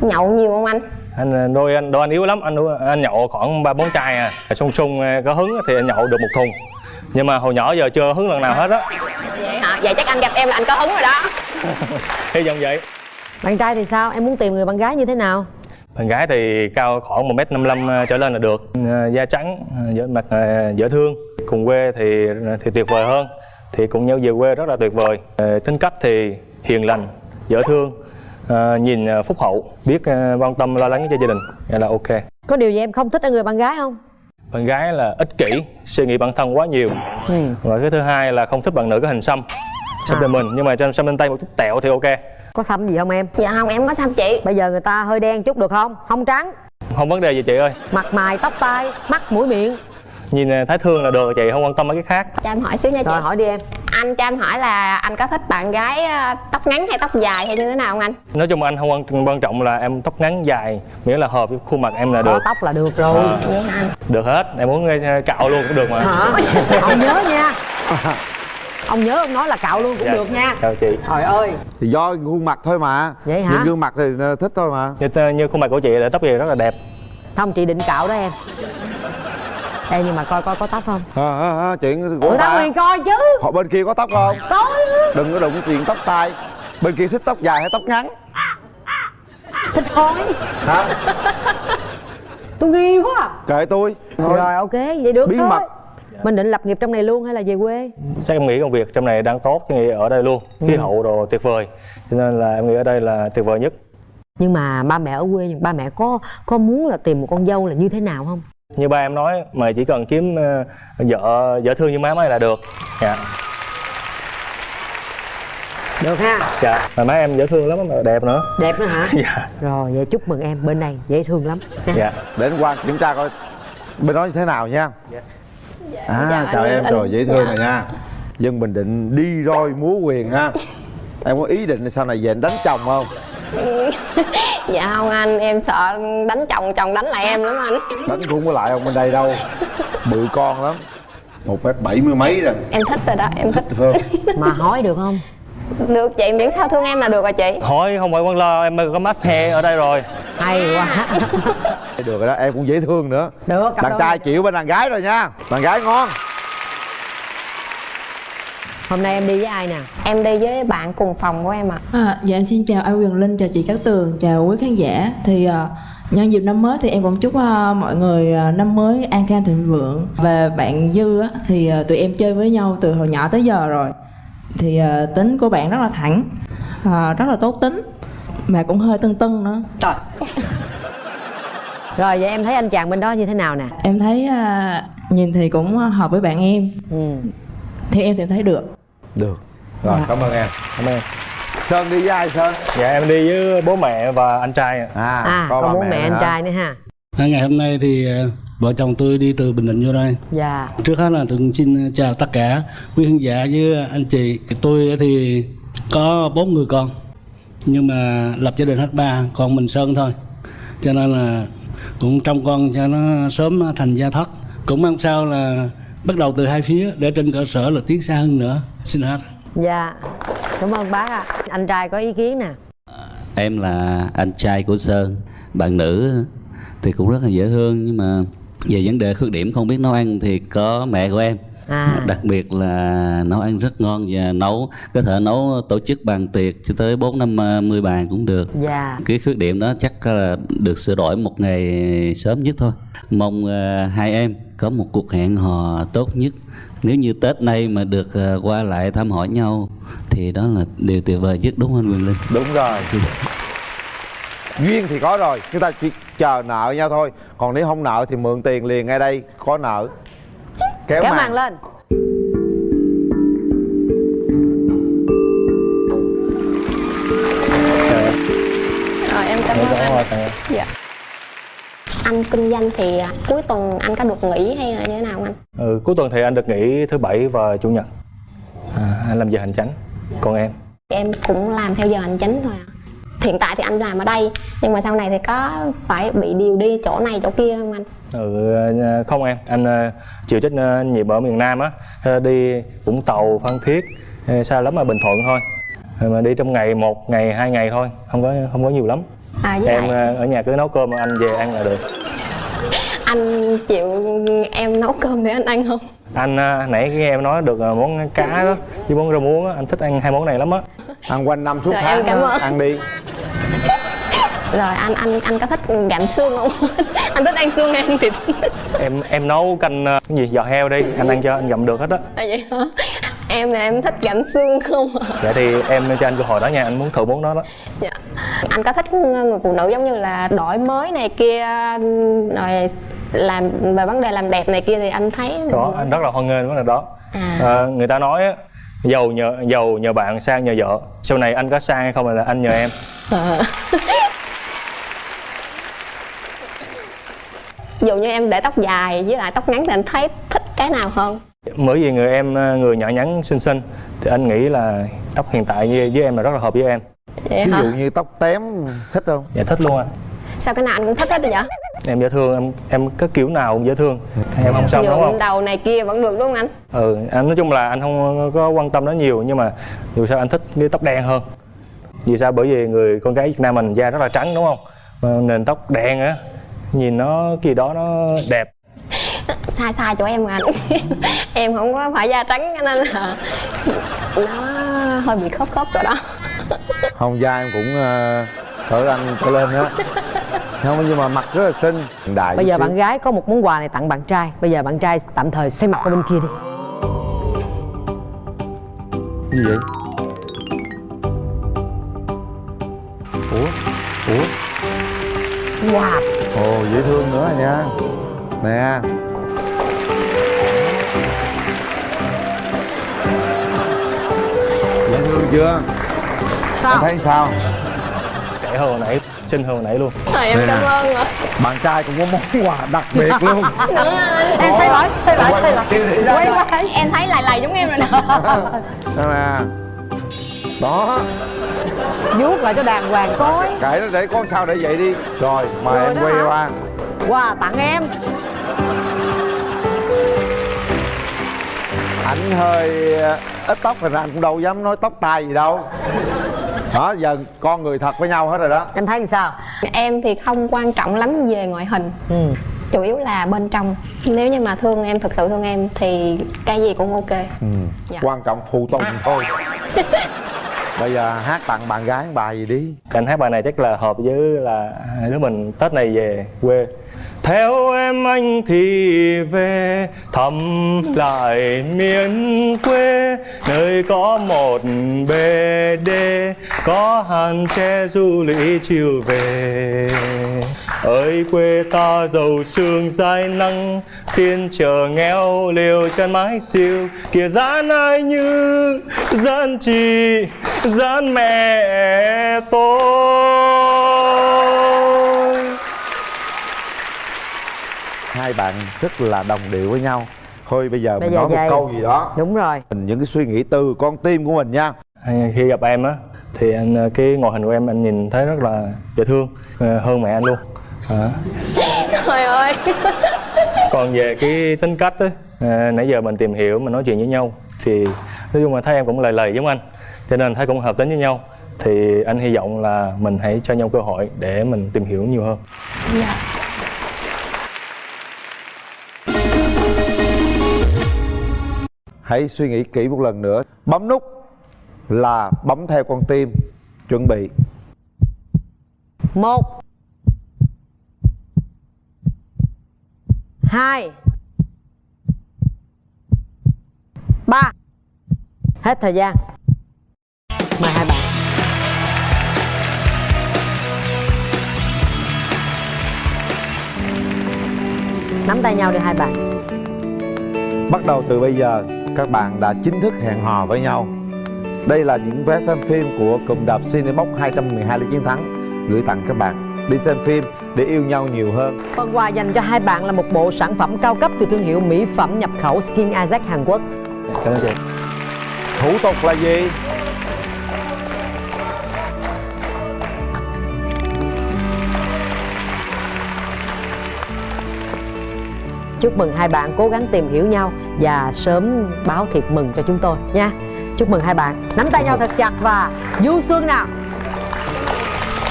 Nhậu nhiều không anh? Anh à, đôi anh đôi anh yếu lắm. Anh anh nhậu khoảng ba bốn chai à. Sung sung à, có hứng thì anh nhậu được một thùng. Nhưng mà hồi nhỏ giờ chưa hứng lần nào hết á. Vậy hả? Vậy chắc anh gặp em là anh có hứng rồi đó. *laughs* Hy vọng vậy. Bạn trai thì sao? Em muốn tìm người bạn gái như thế nào bạn gái thì cao khoảng một m 55 trở lên là được. À, da trắng à, dễ mặt dễ thương. Cùng quê thì thì tuyệt vời hơn. Thì cùng nhau về quê rất là tuyệt vời. Tính cách thì hiền lành dễ thương nhìn phúc hậu biết quan tâm lo lắng cho gia đình. Là ok. Có điều gì em không thích ở người bạn gái không? Bạn gái là ích kỷ suy nghĩ bản thân quá nhiều. Ừ. và cái thứ hai là không thích bạn nữ có hình xăm xăm À. bên mình. Nhưng mà xăm bên tay một chút tẹo thì ok có xăm gì không em? Dạ không em có sao chị. Bây giờ người ta hơi đen chút được không? Không trắng. Không vấn đề gì chị ơi. Mặt mày tóc tai mắt mũi miệng. Nhìn ờ, thấy thương là được rồi chị không quan tâm mấy cái khác. Cho em hỏi xíu nha chị. Rồi hỏi đi em. Anh cho em hỏi là anh có thích bạn gái ờ, tóc ngắn hay tóc dài hay như thế nào không anh? Nói chung anh không quan, quan trọng là em tóc ngắn dài miễn là hợp với khuôn mặt em là có được. tóc là được rồi. À. vậy hả anh. Được hết. Em muốn ờ, cạo luôn cũng được mà. Hả? Ông nhớ nha *laughs* ông nhớ ông nói là cạo luôn cũng Dạ. được nha. Chào chị. Trời ơi. Thì do gương mặt thôi mà. Vậy hả? nhìn gương mặt thì ờ, thích thôi mà. Như, như khuôn mặt của chị là tóc gì rất là đẹp. Không chị định cạo đó em. Ê nhưng mà coi coi có tóc không? À, à, à, chuyện của người ta quyền coi chứ. Họ bên kia có tóc không? Có đừng có đụng chuyện tóc tai. Bên kia thích tóc dài hay tóc ngắn? Thích hỏi hả? Tôi nghi quá à. kệ tôi. Thôi rồi ok vậy được Bí thôi. mật. Mình định lập nghiệp trong này luôn hay là về quê? Chắc em nghĩ công việc trong này đang tốt nghĩ ở đây luôn. Khí hậu đồ tuyệt vời. Cho nên là em nghĩ ở đây là tuyệt vời nhất. Nhưng mà ba mẹ ở quê ba mẹ có có muốn là tìm một con dâu là như thế nào không? Như ba em nói mà chỉ cần kiếm ờ, vợ vợ thương như má mấy là được. Dạ. Được ha. Dạ. Mà má em dễ thương lắm mà đẹp nữa. Đẹp nữa hả? *laughs* Dạ. Rồi vậy chúc mừng em bên này dễ thương lắm dạ. Để anh qua kiểm tra coi bên đó như thế nào nha à dạ, chào anh- em. Anh- rồi dễ thương dạ. rồi nha. Dân bình định đi roi múa quyền ha. Em có ý định là sau này về anh đánh chồng không? *laughs* Dạ không anh em sợ đánh chồng chồng đánh lại em lắm anh. Đánh cũng không có lại ông bên đây đâu. Bự con lắm. Một mét bảy mươi mấy rồi. Em thích rồi đó em thích không? Mà hỏi được không được chị miễn sao thương em là được rồi chị. Hỏi không phải quan lo em có mắt he ở đây rồi. Hay quá. Được rồi đó em cũng dễ thương nữa. Được cặp đàn trai chịu bên đàn gái rồi nha. Đàn gái ngon. Hôm nay em đi với ai nè? Em đi với bạn cùng phòng của em ạ. À, dạ em xin chào anh Quyền Linh, chào chị Cát Tường, chào quý khán giả. Thì à, nhân dịp năm mới thì em cũng chúc à, mọi người à, năm mới an khang thịnh vượng. Và bạn Dư á, thì à, tụi em chơi với nhau từ hồi nhỏ tới giờ rồi. Thì à, tính của bạn rất là thẳng, à, rất là tốt tính, mà cũng hơi tưng tưng nữa. trời rồi vậy em thấy anh chàng bên đó như thế nào nè Em thấy à, nhìn thì cũng hợp với bạn em, ừ. thì em thì thấy được. được rồi Dạ. cảm ơn em cảm ơn sơn đi với ai sơn dạ em đi với bố mẹ và anh trai ạ. à, à có có bố mẹ nữa anh hả? trai nữa ha ngày hôm nay thì vợ chồng tôi đi từ Bình Định vô đây. dạ Trước hết là tôi xin chào tất cả quý khán giả với anh chị. Tôi thì có bốn người con, nhưng mà lập gia đình hết ba, còn mình Sơn thôi. Cho nên là cũng trông con cho nó sớm thành gia thất. Cũng mong sao là bắt đầu từ hai phía để trên cơ sở là tiến xa hơn nữa. Xin hết. dạ cảm ơn bác ạ anh trai có ý kiến nè Em là anh trai của Sơn Bạn nữ thì cũng rất là dễ thương Nhưng mà về vấn đề khuyết điểm không biết nấu ăn thì có mẹ của em. À. Đặc biệt là nấu ăn rất ngon Và nấu có thể nấu tổ chức bàn tiệc cho tới 4 năm à, 10 bàn cũng được. Dạ. Cái khuyết điểm đó chắc là được sửa đổi một ngày sớm nhất thôi. Mong à, hai em có một cuộc hẹn hò tốt nhất. Nếu như tết nay mà được à, qua lại thăm hỏi nhau thì đó là điều tuyệt vời nhất đúng không anh Quyền Linh? Đúng rồi. *laughs* Duyên thì có rồi chúng ta chỉ chờ nợ nhau thôi. Còn nếu không nợ thì mượn tiền liền ngay đây có nợ. Kéo, kéo màn. màn lên. Rồi em cảm ơn anh. dạ. Anh kinh doanh thì à, cuối tuần anh có được nghỉ hay là như thế nào không anh? Ừ, cuối tuần thì anh được nghỉ thứ bảy và chủ nhật. À, anh làm giờ hành chánh còn em? Em cũng làm theo giờ hành chính thôi à. Hiện tại thì anh làm ở đây nhưng mà sau này thì có phải bị điều đi chỗ này chỗ kia không anh? Ừ, à, không em. Anh à, chịu trách à, nhiệm ở miền Nam á. Đi Vũng Tàu Phan Thiết xa lắm là Bình Thuận thôi. Mà đi trong ngày một ngày hai ngày thôi không có không có nhiều lắm. À em à, ở nhà cứ nấu cơm anh về ăn là được. Anh chịu em nấu cơm để anh ăn không anh à, nãy nghe em nói được à, món cá đó với món rau muống á anh thích ăn hai món này lắm á. Ăn quanh năm suốt Rồi, tháng em cảm ơn. ăn đi. Rồi anh anh anh có thích gặm xương không? *laughs* Anh thích ăn xương hay ăn thịt em em nấu canh à, cái gì giò heo đi anh ăn cho anh gặm được hết á. À, vậy hả em là em thích gặm xương không à? dạ thì em cho anh cơ hội đó nha anh muốn thử món đó đó dạ. anh có thích người phụ nữ giống như là đổi mới này kia rồi làm về vấn đề làm đẹp này kia thì anh thấy có anh rất là hoan nghênh vấn đề đó à, à, người ta nói á giàu nhờ giàu nhờ bạn sang nhờ vợ sau này anh có sang hay không là anh nhờ em à. dụ như em để tóc dài với lại tóc ngắn thì anh thấy thích cái nào hơn bởi vì người em người nhỏ nhắn xinh xinh thì anh nghĩ là tóc hiện tại với, với em là rất là hợp với em. Vậy ví hả? dụ như tóc tém thích không? Dạ thích luôn anh. Sao cái nào anh cũng thích hết rồi vậy? Em dễ thương em em có kiểu nào cũng dễ thương. Em không xong đúng nhuộm không đầu này kia vẫn được đúng không anh? Ừ anh nói chung là anh không có quan tâm nó nhiều nhưng mà dù sao anh thích cái tóc đen hơn. Vì sao? Bởi vì người con gái Việt Nam mình da rất là trắng đúng không? Mà nền tóc đen á nhìn nó gì đó nó đẹp sai sai chỗ em mà. Anh *laughs* em không có phải da trắng cho nên là nó hơi bị khớp khớp chỗ đó. *laughs* Không da em cũng uh, cỡ anh trở lên đó không nhưng mà mặt rất là xinh. Đại bây giờ xíu. bạn gái có một món quà này tặng bạn trai. Bây giờ bạn trai tạm thời xoay mặt qua bên kia đi. Gì vậy? Ủa? Ủa? Wow ồ dễ thương nữa nha. Nè chưa? Sao? Em thấy sao? Trẻ hơn hồi nãy xinh hơn hồi nãy luôn. Thôi em Đây cảm nè. ơn ạ. Bạn trai cũng có món quà đặc biệt *laughs* luôn. Em xoay lại xoay lại xoay lại quay lại. Em thấy lại lầy giống em rồi *laughs* đó nè. Đó. Vuốt lại cho đàng hoàng coi. Kệ nó để con sao để vậy đi. Rồi mời Rồi em quay qua. Quà tặng em. Anh hơi ít tóc rồi anh cũng đâu dám nói tóc tai gì đâu. Đó giờ con người thật với nhau hết rồi đó. Em thấy làm sao? Em thì không quan trọng lắm về ngoại hình. Ừ. chủ yếu là bên trong. Nếu như mà thương em thực sự thương em thì cái gì cũng ok. Ừ. Dạ. quan trọng phụ tùng *laughs* thôi. Bây giờ hát tặng bạn gái bài gì đi? Anh hát bài này chắc là hợp với là hai đứa mình tết này về quê theo em anh thì về thăm lại miền quê. Nơi có một bề đê, có hàng tre du lịch chiều về. Ơi quê ta giàu sương dài nắng, phiên chờ nghèo liều chân mái siêu. Kìa gian ai như gian chị, gian mẹ tôi. Hai bạn rất là đồng điệu với nhau. Thôi bây giờ Bây mình giờ nói vậy. một câu gì đó. Đúng rồi. Mình những cái suy nghĩ từ con tim của mình nha. Khi gặp em á thì anh cái ngoại hình của em anh nhìn thấy rất là dễ thương ờ, hơn mẹ anh luôn. Đó. trời ơi. Còn về cái tính cách á à, nãy giờ mình tìm hiểu mình nói chuyện với nhau thì nói chung là thấy em cũng lời lời giống anh cho nên thấy cũng hợp tính với nhau. Thì anh hy vọng là mình hãy cho nhau cơ hội để mình tìm hiểu nhiều hơn. Dạ hãy suy nghĩ kỹ một lần nữa. Bấm nút là bấm theo con tim. Chuẩn bị. Một. Hai. Ba. Hết thời gian. Mời hai bạn. Nắm tay nhau đi hai bạn. Bắt đầu từ bây giờ, các bạn đã chính thức hẹn hò với nhau. Đây là những vé xem phim của cụm đạp Cinebox 212 lý chiến thắng gửi tặng các bạn. Đi xem phim để yêu nhau nhiều hơn. Phần quà dành cho hai bạn là một bộ sản phẩm cao cấp từ thương hiệu mỹ phẩm nhập khẩu Skin Isaac Hàn Quốc. cảm ơn chị Thủ tục là gì? Chúc mừng hai bạn cố gắng tìm hiểu nhau và sớm báo thiệp mừng cho chúng tôi nha. Chúc mừng hai bạn. Nắm tay nhau thật chặt và du xuân nào.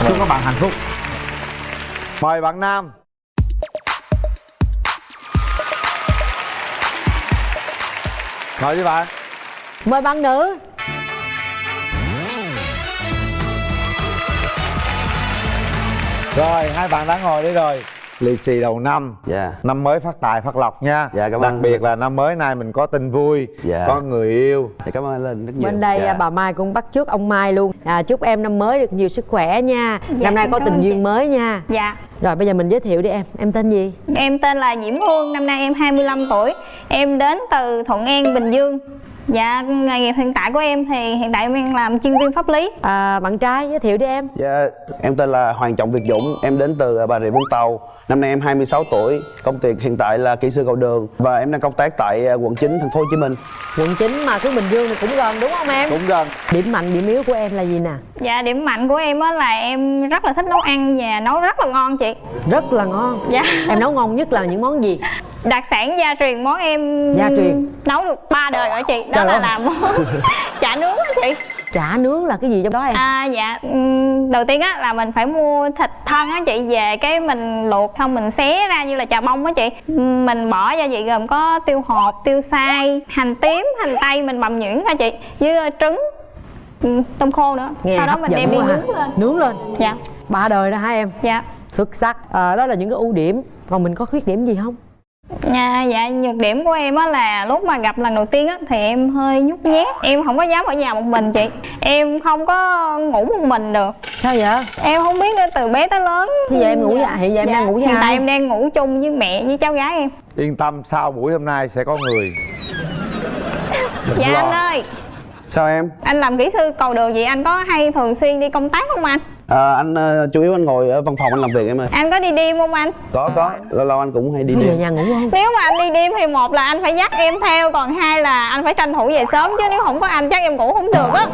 Chúc các bạn hạnh phúc. Mời bạn Nam. Mời đi bạn. Mời bạn nữ. Rồi, hai bạn đã ngồi đây rồi. Lì xì đầu năm Dạ Năm mới phát tài phát lộc nha Dạ, cảm Đặc ơn. biệt là năm mới nay mình có tin vui Dạ. Có người yêu Dạ, cảm ơn Linh rất nhiều Bên đây dạ. à, bà Mai cũng bắt chước ông Mai luôn. À, chúc em năm mới được nhiều sức khỏe nha. Dạ, năm nay có tình chị. duyên mới nha. Dạ Rồi bây giờ mình giới thiệu đi em. Em tên gì? Em tên là Diễm Hương, năm nay em 25 tuổi Em đến từ Thuận An, Bình Dương Dạ, nghề nghiệp hiện tại của em thì hiện tại em đang làm chuyên viên pháp lý à, bạn trai giới thiệu đi em Dạ, em tên là Hoàng Trọng Việt Dũng, em đến từ Bà Rịa Vũng Tàu. Năm nay em 26 tuổi, công việc hiện tại là kỹ sư cầu đường và em đang công tác tại à, quận 9 thành phố Hồ Chí Minh. quận 9 mà xuống bình dương thì cũng gần đúng không em? Cũng gần. Điểm mạnh điểm yếu của em là gì nè? Dạ, điểm mạnh của em á là em rất là thích nấu ăn và nấu rất là ngon chị. Rất là ngon? Dạ. Em nấu ngon nhất là những món gì? Đặc sản gia truyền món em Gia truyền. nấu được ba đời rồi chị. Đó Trời là ơi. làm món *laughs* chả nướng á chị chả nướng là cái gì trong đó em? À dạ, đầu tiên á là mình phải mua thịt thân á chị về cái mình luộc xong mình xé ra như là chà bông á chị. Mình bỏ gia vị gồm có tiêu hột, tiêu xay, hành tím, hành tây mình bằm nhuyễn ra chị với ờ, trứng tôm khô nữa. nghe Sau đó mình đem đi nướng lên. nướng lên. Dạ. ba đời đó hả em? Dạ. Xuất sắc. À, đó là những cái ưu điểm. Còn mình có khuyết điểm gì không À, dạ nhược điểm của em á là lúc mà gặp lần đầu tiên á thì em hơi nhút nhát. Em không có dám ở nhà một mình chị. Em không có ngủ một mình được. Sao vậy? Em không biết nữa từ bé tới lớn. Thế giờ em ngủ với- hiện giờ em đang ngủ với hiện tại em đang ngủ chung với mẹ với cháu gái em. Yên tâm sau buổi hôm nay sẽ có người. Đừng dạ lo. anh ơi Sao em? anh làm kỹ sư cầu đường vậy anh có hay thường xuyên đi công tác không anh À, anh ờ, chủ yếu anh ngồi ở văn phòng anh làm việc em ơi. anh có đi đêm không anh Có có, lâu lâu anh cũng hay đi đêm. nhà ngủ không nếu mà anh đi đêm thì một là anh phải dắt em theo còn hai là anh phải tranh thủ về sớm chứ nếu không có anh chắc em ngủ không được á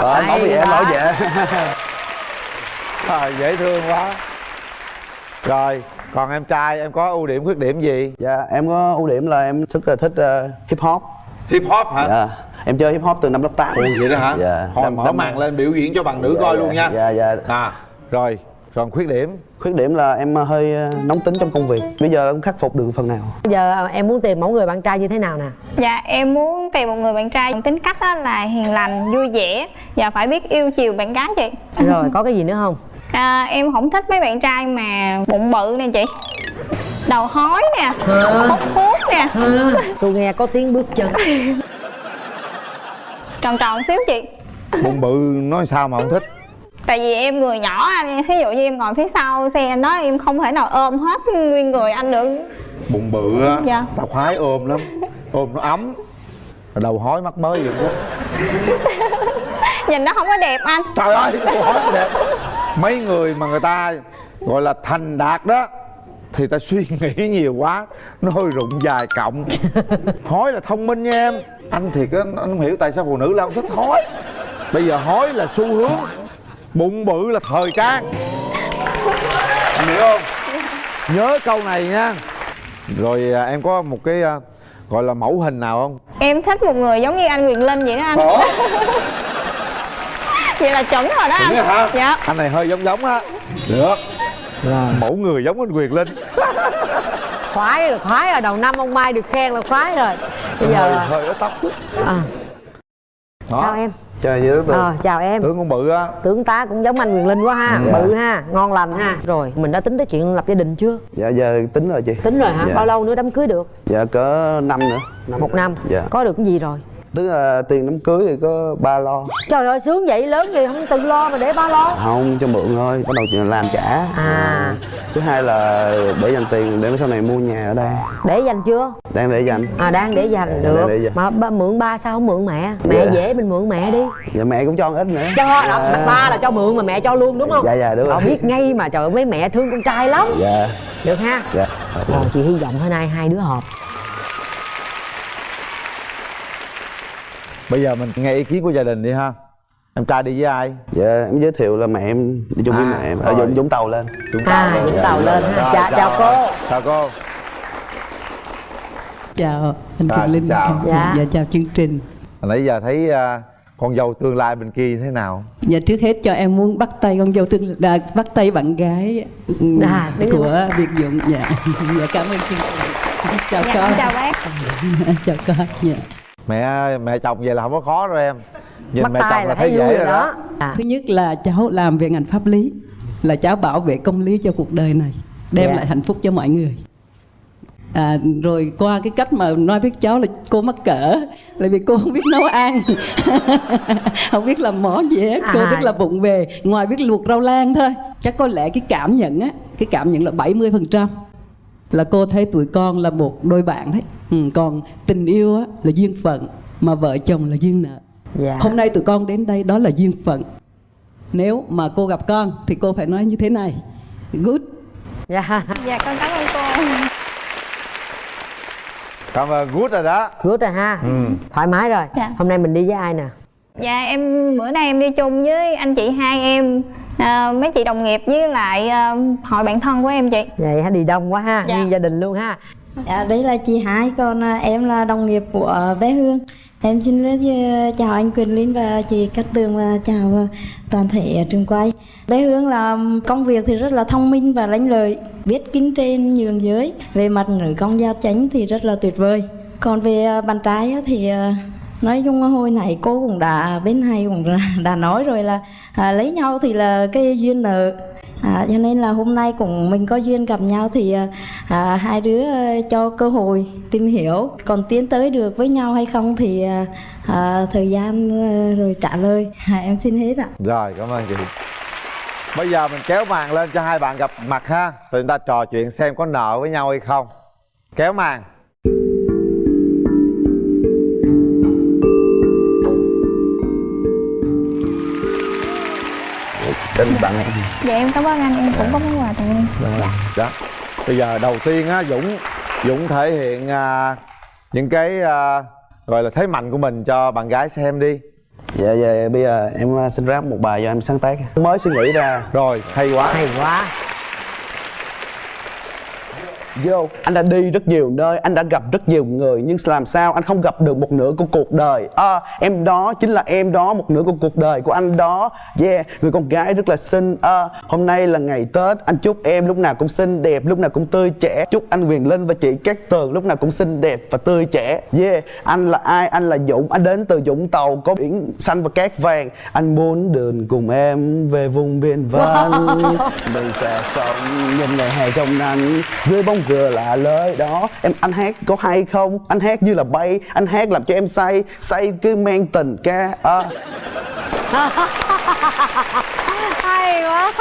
Ờ, anh bảo Hay vệ em bảo vệ. à, dễ thương quá rồi còn em trai em có ưu điểm khuyết điểm gì Dạ, em có ưu điểm là em rất là thích ờ, hip hop. Hip hop hả Dạ, em chơi hip hop từ năm lớp 8. Ồ, vậy đó hả Dạ. thôi Năm- mở năm- màn lên biểu diễn cho bạn nữ Dạ, coi dạ, luôn nha Dạ, dạ. à rồi còn khuyết điểm Khuyết điểm là em hơi ờ, nóng tính trong công việc. Bây giờ em khắc phục được phần nào. bây giờ à, em muốn tìm mẫu người bạn trai như thế nào nè Dạ em muốn tìm một người bạn trai tính cách á là hiền lành, vui vẻ và phải biết yêu chiều bạn gái chị rồi có cái gì nữa không à, Em không thích mấy bạn trai mà bụng bự nè chị. Đầu hói nè, hút thuốc nè. Tôi nghe có tiếng bước chân. *laughs* Tròn tròn xíu chị. Bụng bự nói sao mà không thích? Tại vì em người nhỏ anh, ví dụ như em ngồi phía sau xe anh đó em không thể nào ôm hết nguyên người anh được. Bụng bự á Dạ. tao khoái ôm lắm. Ôm nó ấm. Rồi đầu hói mắt mới vậy đó. *laughs* Nhìn nó không có đẹp anh. Trời ơi đầu hói đẹp mấy người mà người ta gọi là thành đạt đó thì ta suy *laughs* nghĩ nhiều quá nó hơi rụng dài cộng *laughs* hói là thông minh nha em. Anh thiệt á anh không hiểu tại sao phụ nữ lại không thích hói. Bây giờ hói là xu hướng bụng bự là thời trang. Anh hiểu không? Nhớ câu này nha. Rồi à, em có một cái à, gọi là mẫu hình nào không? Em thích một người giống như anh Quyền Linh vậy đó anh? *laughs* Vậy là chuẩn rồi đó anh rồi hả? Dạ. Anh này hơi giống giống á. Được. Mẫu người giống anh quyền linh. *laughs* Khoái rồi khoái rồi đầu năm ông mai được khen là khoái rồi. Bây giờ hơi hơi ở tóc. À, đó. Chào em. Chơi với tướng. ờ chào em. Tướng con bự á. Tướng tá cũng giống anh quyền linh quá ha. Dạ. bự ha ngon lành ha. Rồi mình đã tính tới chuyện lập gia đình chưa? Dạ giờ tính rồi chị. tính rồi hả? Dạ. bao lâu nữa đám cưới được? Dạ cỡ năm nữa. một năm. Dạ. có được cái gì rồi Tức là tiền đám cưới thì có ba lo. trời ơi sướng vậy lớn gì không tự lo mà để ba lo Không cho mượn thôi, bắt đầu làm trả. À. Thứ hai là để dành tiền để sau này mua nhà ở đây. để dành chưa Đang để dành. à đang để dành Dạ, được để dành. mà ba, mượn ba sao không mượn mẹ mẹ Dạ. dễ mình mượn mẹ đi Dạ mẹ cũng cho ít nữa. cho đó Dạ. ba là cho mượn mà mẹ cho luôn đúng không Dạ dạ đúng rồi. biết ngay mà trời ơi mấy mẹ thương con trai lắm Dạ. được ha Dạ. Rồi chị hy vọng hôm nay hai đứa hợp bây giờ mình nghe ý kiến của gia đình đi ha em trai đi với ai Dạ em giới thiệu là mẹ em đi chung với À, mẹ em ở rồi. Vũng Vũng Tàu lên. Vũng À, lên. Vũng Tàu lên ha. Rồi, Chào- chào cô. chào cô chào anh Rồi, Quyền Linh chào. Dạ. dạ chào chương trình nãy giờ thấy à, con dâu tương lai bên kia thế nào dạ trước hết cho em muốn bắt tay con dâu tương à, bắt tay bạn gái ừ, À, của Việt Dũng dạ *laughs* dạ cảm ơn chương trình chào Dạ, con chào bác. *laughs* chào con dạ mẹ mẹ chồng vậy là không có khó đâu em. Nhìn bắt mẹ chồng là thấy dễ rồi đó. đó. À. thứ nhất là cháu làm về ngành pháp lý là cháu bảo vệ công lý cho cuộc đời này đem Dạ. lại hạnh phúc cho mọi người. À, rồi qua cái cách mà nói với cháu là cô mắc cỡ là vì cô không biết nấu ăn. *laughs* Không biết làm món gì hết cô À. rất là bụng về ngoài biết luộc rau lan thôi. Chắc có lẽ cái cảm nhận á cái cảm nhận là 70% là cô thấy tụi con là một đôi bạn đấy. Ừ, còn tình yêu á, là duyên phận mà vợ chồng là duyên nợ. Dạ. hôm nay tụi con đến đây đó là duyên phận. Nếu mà cô gặp con thì cô phải nói như thế này. Good. Dạ. Dạ con cảm ơn cô. Cảm ơn good rồi đó. Good rồi ha. Ừ. thoải mái rồi. Dạ. hôm nay mình đi với ai nè dạ em bữa nay em đi chung với anh chị hai em à, mấy chị đồng nghiệp với lại à, hội bạn thân của em chị vậy hả đi đông quá ha Dạ. nguyên gia đình luôn ha Dạ, đây là chị Hai, còn à, em là đồng nghiệp của bé Hương. Em xin giới thiệu chào anh Quyền Linh và chị Cát Tường và chào toàn thể trường quay. Bé Hương là công việc thì rất là thông minh và lanh lợi, biết kính trên nhường dưới. Về mặt nữ công giao chánh thì rất là tuyệt vời. Còn về bạn trai á thì nói chung hồi nãy cô cũng đã bên hay cũng *laughs* đã, nói rồi là à, lấy nhau thì là cái duyên nợ. À, cho nên là hôm nay cũng mình có duyên gặp nhau thì à, à hai đứa à, cho cơ hội tìm hiểu còn tiến tới được với nhau hay không thì à, à thời gian rồi trả lời. À, em xin hết ạ. Rồi cảm ơn chị. Bây giờ mình kéo màn lên cho hai bạn gặp mặt ha. Rồi chúng ta trò chuyện xem có nợ với nhau hay không. Kéo màn. Đến bạn dạ em cảm ơn anh em cũng có món quà tặng em. Dạ. đó bây giờ đầu tiên á dũng dũng thể hiện à, những cái à, gọi là thế mạnh của mình cho bạn gái xem đi. Dạ dạ bây giờ em à, xin rap một bài cho em sáng tác. Mới suy nghĩ ra. Rồi hay quá. Hay quá Vô, anh đã đi rất nhiều nơi, anh đã gặp rất nhiều người Nhưng làm sao anh không gặp được một nửa của cuộc đời? À, Em đó chính là em đó, một nửa của cuộc đời của anh đó. Yeah, người con gái rất là xinh. À, Hôm nay là ngày Tết, anh chúc em lúc nào cũng xinh đẹp, lúc nào cũng tươi trẻ. Chúc anh Quyền Linh và chị Cát Tường lúc nào cũng xinh đẹp và tươi trẻ. Yeah, anh là ai? Anh là Dũng, anh đến từ Dũng Tàu Có biển xanh và cát vàng. Anh muốn đường cùng em về vùng biển vắng Mình sẽ sống nhìn ngày hè trong nắng Dưới bóng vừa là lời đó. Em, anh hát có hay không? Anh hát như là bay. Anh hát làm cho em say. Say cứ mang tình ca. À. *laughs* hay quá.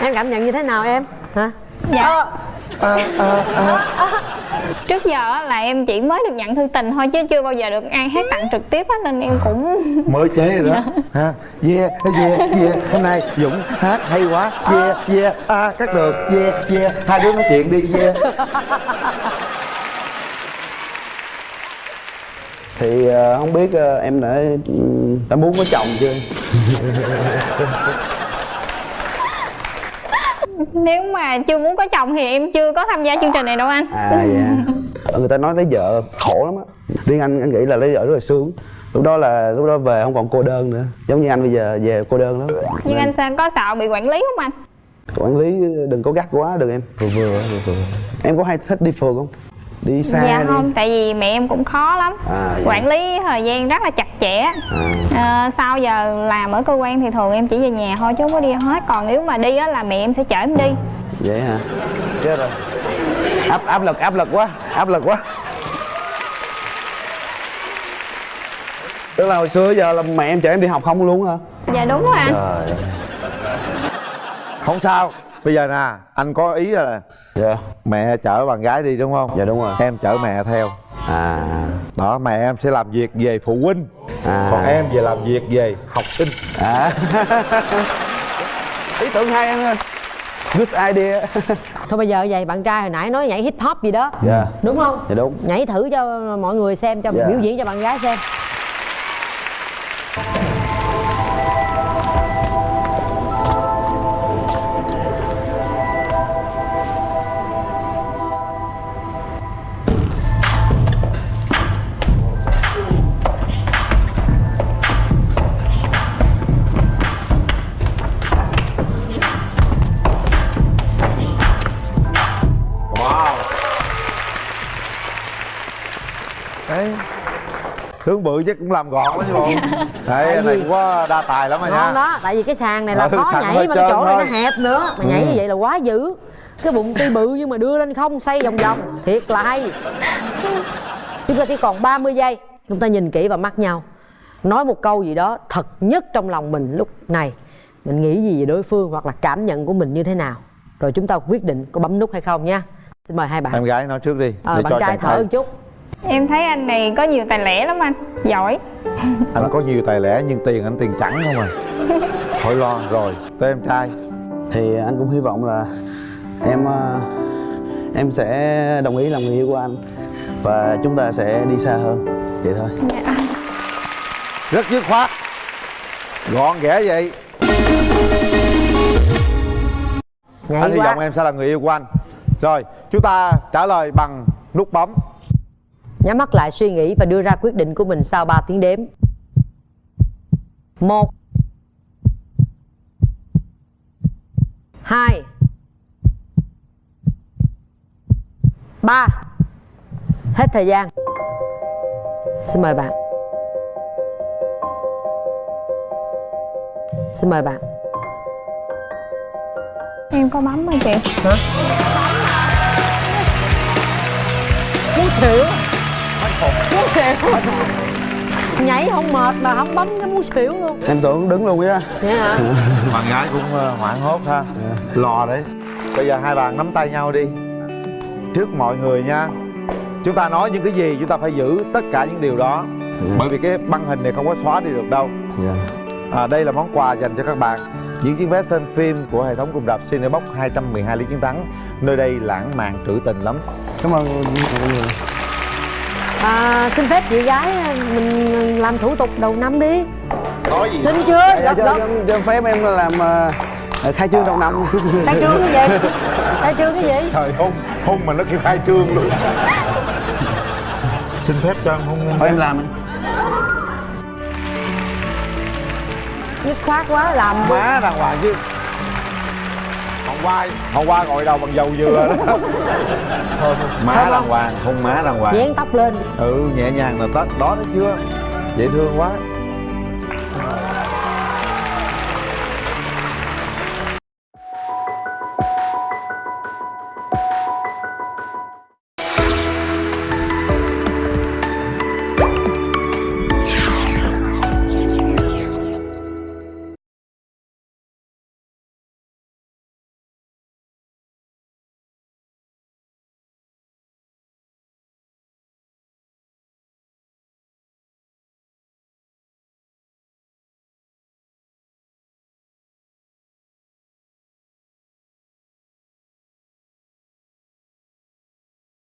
Em cảm nhận như thế nào em? Hả? Dạ. Ờ, ờ, ờ. trước giờ á là em chỉ mới được nhận thư tình thôi chứ chưa bao giờ được ai hát tặng trực tiếp á nên em cũng *laughs* mới chế rồi đó. Ha. Yeah yeah yeah. Hôm nay dũng hát hay quá. Yeah yeah. À cắt được. Yeah yeah. Hai đứa nói chuyện đi. Yeah. *laughs* Thì ờ, không biết ờ, em đã đã muốn có chồng chưa? *laughs* nếu mà chưa muốn có chồng thì em chưa có tham gia chương trình này đâu anh. À dạ. Ờ, Người ta nói lấy vợ khổ lắm á. Riêng anh anh nghĩ là lấy vợ rất là sướng. Lúc đó là lúc đó về không còn cô đơn nữa. Giống như anh bây giờ về cô đơn lắm. Nhưng Nên anh sẽ có sợ bị quản lý không anh? Quản lý đừng có gắt quá được em. Vừa vừa vừa. Vừa Em có hay thích đi phượt không? Đi xa dạ đi. không tại vì mẹ em cũng khó lắm. À, dạ. quản lý thời gian rất là chặt chẽ. À. Ờ, sau giờ làm ở cơ quan thì thường em chỉ về nhà thôi chứ không có đi hết. Còn nếu mà đi á là mẹ em sẽ chở em đi. Vậy hả? Chết rồi. Áp áp lực áp lực quá Áp lực quá. Tức là hồi xưa giờ là mẹ em chở em đi học không luôn hả? dạ đúng rồi anh. Trời. Không sao bây giờ nè anh có ý là dạ. mẹ chở bạn gái đi đúng không? Dạ đúng rồi. Em chở mẹ theo. À. Đó mẹ em sẽ làm việc về phụ huynh. À. còn em về làm việc về học sinh. À. *laughs* Ý tưởng hay anh ơi. Good idea. *laughs* Thôi bây giờ vậy bạn trai hồi nãy nói nhảy hip hop gì đó. Dạ. Đúng không? Dạ đúng. Nhảy thử cho mọi người xem cho Dạ. biểu diễn cho bạn gái xem bự chắc cũng làm gọn lắm chứ bộ. Đấy anh này cũng có đa tài lắm rồi nha. Đó tại vì cái sàn này là Ừ, khó nhảy mà cái chỗ này nó hẹp nữa. Mà nhảy Ừ. như vậy là quá dữ. Cái bụng tuy bự nhưng mà đưa lên không xoay vòng vòng. Thiệt là hay. Chúng ta chỉ còn 30 giây. Chúng ta nhìn kỹ vào mắt nhau. Nói một câu gì đó thật nhất trong lòng mình lúc này. Mình nghĩ gì về đối phương hoặc là cảm nhận của mình như thế nào. Rồi chúng ta quyết định có bấm nút hay không nha. Xin mời hai bạn. Em gái nói trước đi ờ để bạn trai thở một chút em thấy anh này có nhiều tài lẻ lắm anh giỏi. Anh có nhiều tài lẻ nhưng tiền anh tiền trắng không à? Khỏi lo rồi tới em trai. Thì anh cũng hy vọng là em ờ, em sẽ đồng ý làm người yêu của anh và chúng ta sẽ đi xa hơn vậy thôi. Rất dứt khoát. Gọn ghẽ vậy. Nhảy anh hy quá. vọng em sẽ là người yêu của anh. Rồi chúng ta trả lời bằng nút bấm nhắm mắt lại suy nghĩ và đưa ra quyết định của mình sau 3 tiếng đếm. Một. Hai. Ba. Hết thời gian. Xin mời bạn. Xin mời bạn. Em có bấm rồi chị? Hả? Muốn xỉu muốn xỉu nhảy không mệt mà không bấm cái muốn xỉu luôn. Em tưởng đứng luôn á. Hả *laughs* bạn gái cũng ờ, hoảng hốt ha. Lò đấy. Bây giờ hai bạn nắm tay nhau đi. Trước mọi người nha. Chúng ta nói những cái gì chúng ta phải giữ tất cả những điều đó. Bởi vì cái băng hình này không có xóa đi được đâu. Dạ. À, đây là món quà dành cho các bạn. Những chiếc vé xem phim của hệ thống cùng rạp Cinebox 212 lý chiến thắng. Nơi đây lãng mạn trữ tình lắm. Cảm ơn mọi người à, xin phép chị gái mình làm thủ tục đầu năm đi. Nói gì? Xin chưa? Dạ, gật cho, cho, cho phép em làm ờ, khai trương đầu năm. Khai trương cái gì? *laughs* Khai trương cái gì? Trời hung hung mà nó kêu khai trương luôn. *laughs* Xin phép cho anh hung thôi em làm dứt khoát quá làm má đàng hoàng chứ qua hôm qua gội đầu bằng dầu dừa đó. Thôi *laughs* má đàng hoàng hung má đàng hoàng. Dán tóc lên. Ừ nhẹ nhàng là tết đó thấy chưa? Dễ thương quá